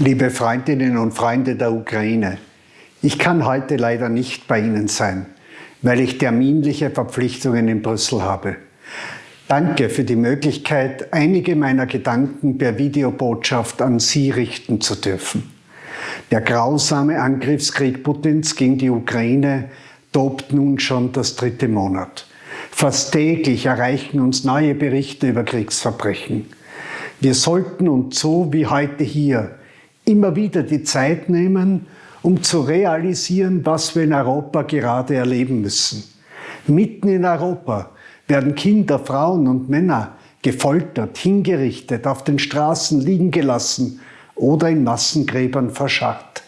Liebe Freundinnen und Freunde der Ukraine, ich kann heute leider nicht bei Ihnen sein, weil ich terminliche Verpflichtungen in Brüssel habe. Danke für die Möglichkeit, einige meiner Gedanken per Videobotschaft an Sie richten zu dürfen. Der grausame Angriffskrieg Putins gegen die Ukraine tobt nun schon das dritte Monat. Fast täglich erreichen uns neue Berichte über Kriegsverbrechen. Wir sollten uns so wie heute hier immer wieder die Zeit nehmen, um zu realisieren, was wir in Europa gerade erleben müssen. Mitten in Europa werden Kinder, Frauen und Männer gefoltert, hingerichtet, auf den Straßen liegen gelassen oder in Massengräbern verscharrt.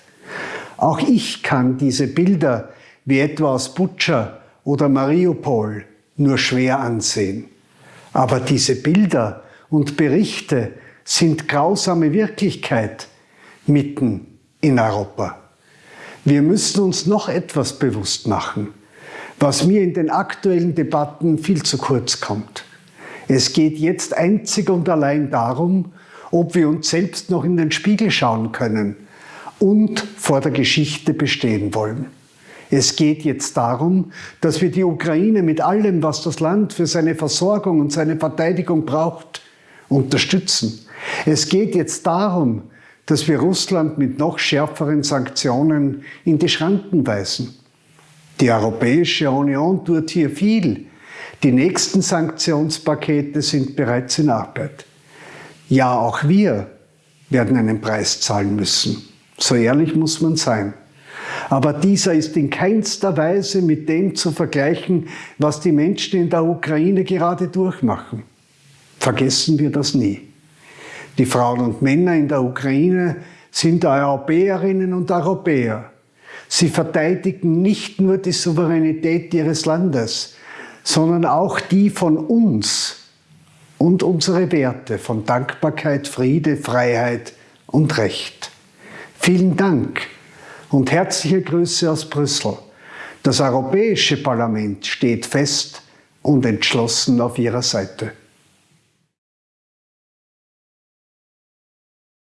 Auch ich kann diese Bilder wie etwa aus Butscha oder Mariupol nur schwer ansehen. Aber diese Bilder und Berichte sind grausame Wirklichkeit, mitten in Europa. Wir müssen uns noch etwas bewusst machen, was mir in den aktuellen Debatten viel zu kurz kommt. Es geht jetzt einzig und allein darum, ob wir uns selbst noch in den Spiegel schauen können und vor der Geschichte bestehen wollen. Es geht jetzt darum, dass wir die Ukraine mit allem, was das Land für seine Versorgung und seine Verteidigung braucht, unterstützen. Es geht jetzt darum, dass wir Russland mit noch schärferen Sanktionen in die Schranken weisen. Die Europäische Union tut hier viel. Die nächsten Sanktionspakete sind bereits in Arbeit. Ja, auch wir werden einen Preis zahlen müssen. So ehrlich muss man sein. Aber dieser ist in keinster Weise mit dem zu vergleichen, was die Menschen in der Ukraine gerade durchmachen. Vergessen wir das nie. Die Frauen und Männer in der Ukraine sind Europäerinnen und Europäer. Sie verteidigen nicht nur die Souveränität ihres Landes, sondern auch die von uns und unsere Werte von Dankbarkeit, Friede, Freiheit und Recht. Vielen Dank und herzliche Grüße aus Brüssel. Das Europäische Parlament steht fest und entschlossen auf Ihrer Seite.